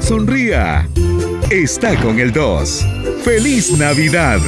Sonría. Está con el 2. ¡Feliz Navidad!